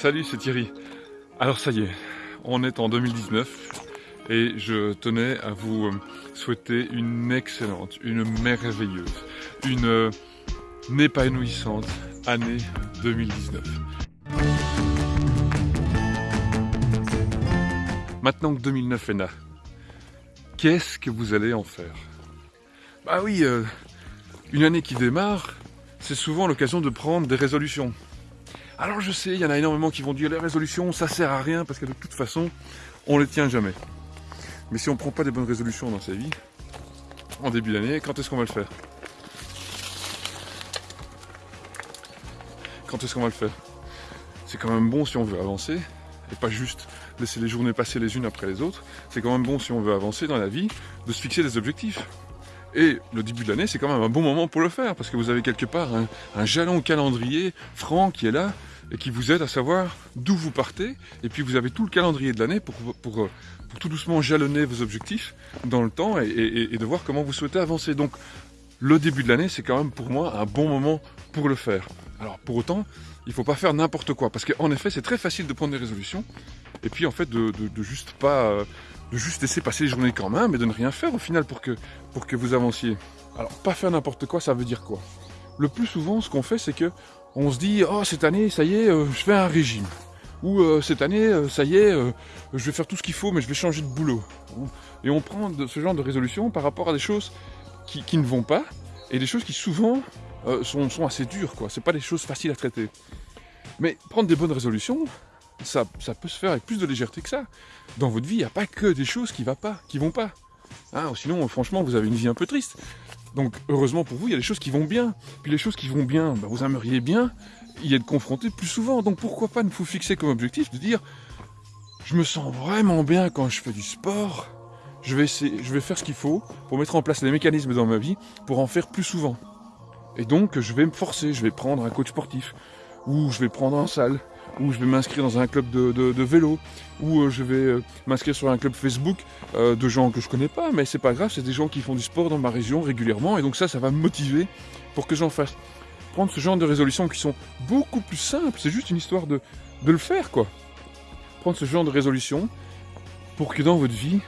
Salut, c'est Thierry. Alors ça y est, on est en 2019 et je tenais à vous euh, souhaiter une excellente, une merveilleuse, une euh, épanouissante année 2019. Maintenant que 2009 est là, qu'est-ce que vous allez en faire? Bah oui, euh, une année qui démarre, c'est souvent l'occasion de prendre des résolutions. Alors je sais, il y en a énormément qui vont dire les résolutions, ça sert à rien parce que de toute façon, on les tient jamais. Mais si on ne prend pas des bonnes résolutions dans sa vie, en début d'année, quand est-ce qu'on va le faire? Quand est-ce qu'on va le faire? C'est quand même bon si on veut avancer, et pas juste laisser les journées passer les unes après les autres. C'est quand même bon si on veut avancer dans la vie, de se fixer des objectifs. Et le début de l'année, c'est quand même un bon moment pour le faire, parce que vous avez quelque part un, jalon calendrier franc qui est là, et qui vous aide à savoir d'où vous partez. Et puis vous avez tout le calendrier de l'année pour, pour, tout doucement jalonner vos objectifs dans le temps et, de voir comment vous souhaitez avancer. Donc le début de l'année, c'est quand même pour moi un bon moment pour le faire. Alors pour autant, il ne faut pas faire n'importe quoi, parce qu'en effet, c'est très facile de prendre des résolutions, et puis en fait de, de, juste pas, de juste laisser passer les journées quand même, et de ne rien faire au final pour que, pour que vous avanciez. Alors pas faire n'importe quoi, ça veut dire quoi? Le plus souvent, ce qu'on fait, c'est que on se dit oh cette année ça y est euh, je fais un régime. Ou euh, cette année euh, ça y est je vais faire tout ce qu'il faut mais je vais changer de boulot. Et on prend ce genre de résolution par rapport à des choses qui, ne vont pas et des choses qui souvent sont, assez dures quoi. C'est pas des choses faciles à traiter. Mais prendre des bonnes résolutions ça, peut se faire avec plus de légèreté que ça dans votre vie il n'y a pas que des choses qui, qui vont pas hein, sinon franchement vous avez une vie un peu triste donc heureusement pour vous, il y a des choses qui vont bien. Puis les choses qui vont bien, bah, vous aimeriez bien y être confronté plus souvent. Donc pourquoi pas ne vous fixer comme objectif de dire je me sens vraiment bien quand je fais du sport. Je vais, je vais faire ce qu'il faut pour mettre en place les mécanismes dans ma vie pour en faire plus souvent. Et donc je vais me forcer, je vais prendre un coach sportif ou je vais prendre en salle ou je vais m'inscrire dans un club de, vélo, ou euh, je vais euh, m'inscrire sur un club Facebook euh, de gens que je connais pas, mais c'est pas grave, c'est des gens qui font du sport dans ma région régulièrement, et donc ça, ça va me motiver pour que j'en fasse. Prendre ce genre de résolutions qui sont beaucoup plus simples, c'est juste une histoire de, de le faire, quoi. Prendre ce genre de résolutions pour que dans votre vie,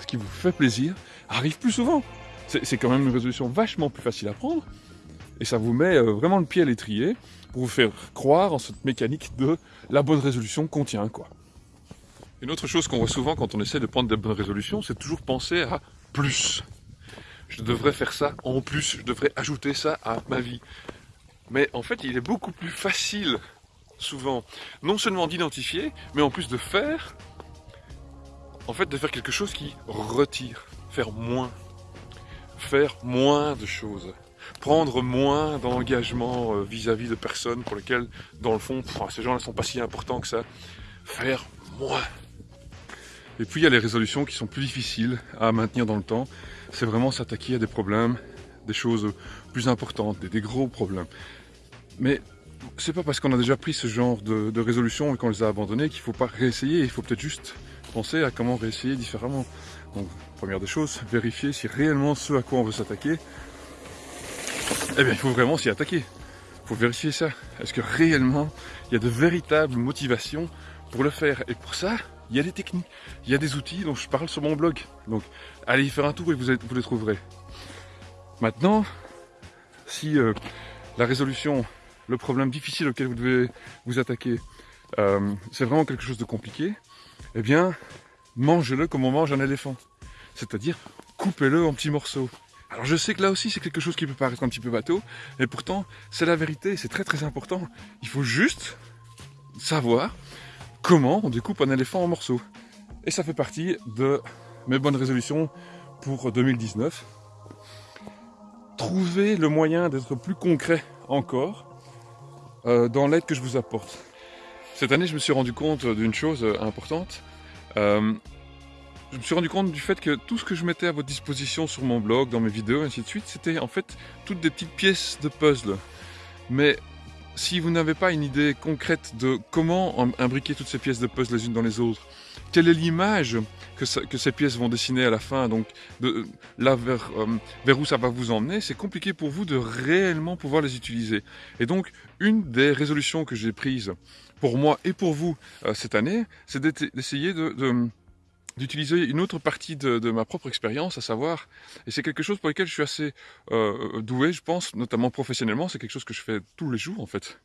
ce qui vous fait plaisir arrive plus souvent. C'est quand même une résolution vachement plus facile à prendre, et ça vous met vraiment le pied à l'étrier, pour vous faire croire en cette mécanique de la bonne résolution contient quoi. Une autre chose qu'on voit souvent quand on essaie de prendre des bonnes résolutions, c'est toujours penser à plus. Je devrais faire ça en plus, je devrais ajouter ça à ma vie. Mais en fait, il est beaucoup plus facile, souvent, non seulement d'identifier, mais en plus de faire, en fait, de faire quelque chose qui retire, faire moins, faire moins de choses prendre moins d'engagement euh, vis-à-vis de personnes pour lesquelles, dans le fond, ces gens-là sont pas si importants que ça. Faire moins. Et puis il y a les résolutions qui sont plus difficiles à maintenir dans le temps. C'est vraiment s'attaquer à des problèmes, des choses plus importantes, des, gros problèmes. Mais c'est pas parce qu'on a déjà pris ce genre de, de et qu'on les a abandonnées qu'il faut pas réessayer. Il faut peut-être juste penser à comment réessayer différemment. Donc, première des choses, vérifier si réellement ce à quoi on veut s'attaquer, eh bien, il faut vraiment s'y attaquer. Il faut vérifier ça. Est-ce que réellement, il y a de véritables motivations pour le faire? Et pour ça, il y a des techniques, il y a des outils dont je parle sur mon blog. Donc, allez y faire un tour et vous, les trouverez. Maintenant, si euh, la résolution, le problème difficile auquel vous devez vous attaquer, euh, c'est vraiment quelque chose de compliqué, eh bien, mangez-le comme on mange un éléphant. C'est-à-dire, coupez-le en petits morceaux. Alors je sais que là aussi c'est quelque chose qui peut paraître un petit peu bateau, mais pourtant c'est la vérité, c'est très très important. Il faut juste savoir comment on découpe un éléphant en morceaux. Et ça fait partie de mes bonnes résolutions pour 2019. Trouver le moyen d'être plus concret encore euh, dans l'aide que je vous apporte. Cette année je me suis rendu compte d'une chose importante. Euh, je me suis rendu compte du fait que tout ce que je mettais à votre disposition sur mon blog, dans mes vidéos, ainsi de suite, c'était en fait toutes des petites pièces de puzzle. Mais si vous n'avez pas une idée concrète de comment imbriquer toutes ces pièces de puzzle les unes dans les autres, quelle est l'image que, ces pièces vont dessiner à la fin, donc de, là vers, euh, vers où ça va vous emmener, c'est compliqué pour vous de réellement pouvoir les utiliser. Et donc, une des résolutions que j'ai prises pour moi et pour vous euh, cette année, c'est d'essayer de d'utiliser une autre partie de, ma propre expérience, à savoir, et c'est quelque chose pour lequel je suis assez euh, doué, je pense, notamment professionnellement, c'est quelque chose que je fais tous les jours en fait,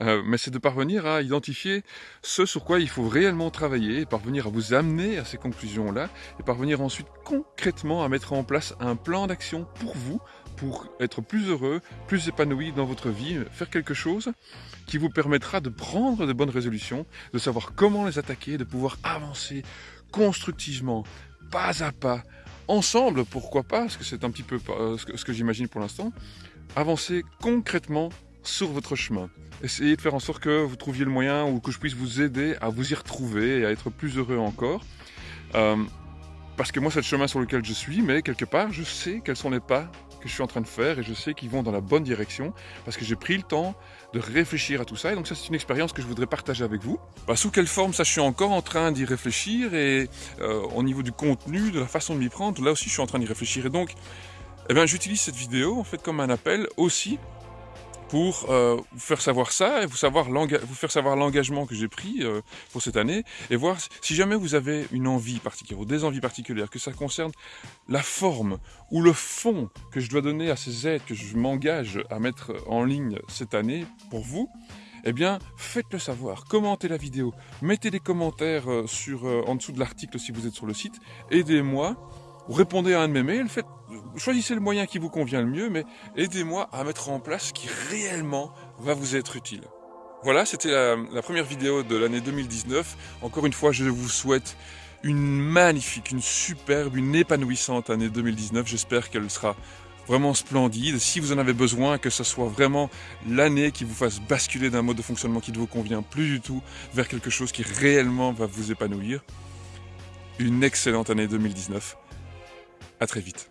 euh, mais c'est de parvenir à identifier ce sur quoi il faut réellement travailler, parvenir à vous amener à ces conclusions-là, et parvenir ensuite concrètement à mettre en place un plan d'action pour vous, pour être plus heureux, plus épanoui dans votre vie, faire quelque chose qui vous permettra de prendre de bonnes résolutions, de savoir comment les attaquer, de pouvoir avancer constructivement, pas à pas, ensemble, pourquoi pas, parce que c'est un petit peu euh, ce que, j'imagine pour l'instant, avancer concrètement sur votre chemin. Essayez de faire en sorte que vous trouviez le moyen ou que je puisse vous aider à vous y retrouver et à être plus heureux encore. Euh, parce que moi, c'est le chemin sur lequel je suis, mais quelque part, je sais quels sont les pas que je suis en train de faire et je sais qu'ils vont dans la bonne direction parce que j'ai pris le temps de réfléchir à tout ça. Et donc ça, c'est une expérience que je voudrais partager avec vous. Bah, sous quelle forme, ça, je suis encore en train d'y réfléchir et euh, au niveau du contenu, de la façon de m'y prendre, là aussi, je suis en train d'y réfléchir. Et donc, eh j'utilise cette vidéo en fait comme un appel aussi pour euh, vous faire savoir ça et vous, faire savoir l'engagement que j'ai pris euh, pour cette année et voir si jamais vous avez une envie particulière ou des envies particulières, que ça concerne la forme ou le fond que je dois donner à ces aides que je m'engage à mettre en ligne cette année pour vous, eh bien, faites-le savoir, commentez la vidéo, mettez des commentaires euh, en dessous de l'article si vous êtes sur le site, aidez-moi répondez à un de mes mails, choisissez le moyen qui vous convient le mieux, mais aidez-moi à mettre en place ce qui réellement va vous être utile. Voilà, c'était la, première vidéo de l'année 2019. Encore une fois, je vous souhaite une magnifique, une superbe, une épanouissante année 2019. J'espère qu'elle sera vraiment splendide. Si vous en avez besoin, que ce soit vraiment l'année qui vous fasse basculer d'un mode de fonctionnement qui ne vous convient plus du tout vers quelque chose qui réellement va vous épanouir. Une excellente année 2019. À très vite.